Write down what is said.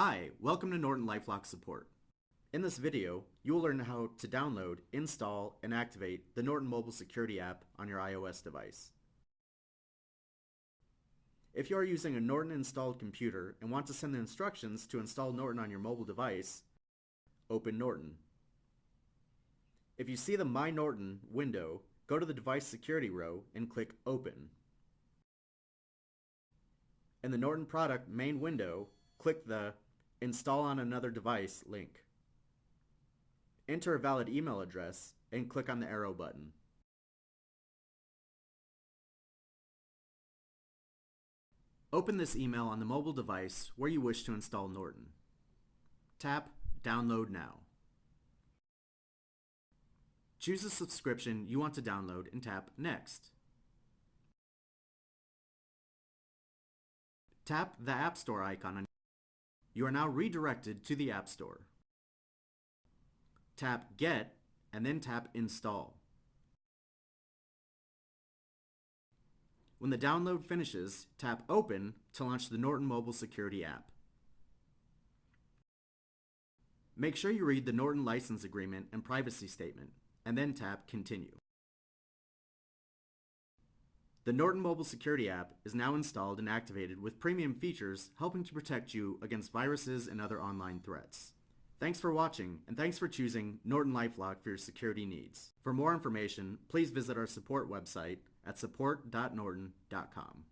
Hi, welcome to Norton LifeLock support. In this video, you will learn how to download, install, and activate the Norton Mobile Security app on your iOS device. If you are using a Norton installed computer and want to send the instructions to install Norton on your mobile device, open Norton. If you see the My Norton window, go to the Device Security row and click Open. In the Norton product main window, click the Install on another device link. Enter a valid email address and click on the arrow button. Open this email on the mobile device where you wish to install Norton. Tap Download Now. Choose a subscription you want to download and tap Next. Tap the App Store icon on you are now redirected to the App Store. Tap Get and then tap Install. When the download finishes, tap Open to launch the Norton Mobile Security app. Make sure you read the Norton License Agreement and Privacy Statement, and then tap Continue. The Norton Mobile Security app is now installed and activated with premium features helping to protect you against viruses and other online threats. Thanks for watching, and thanks for choosing Norton LifeLock for your security needs. For more information, please visit our support website at support.norton.com.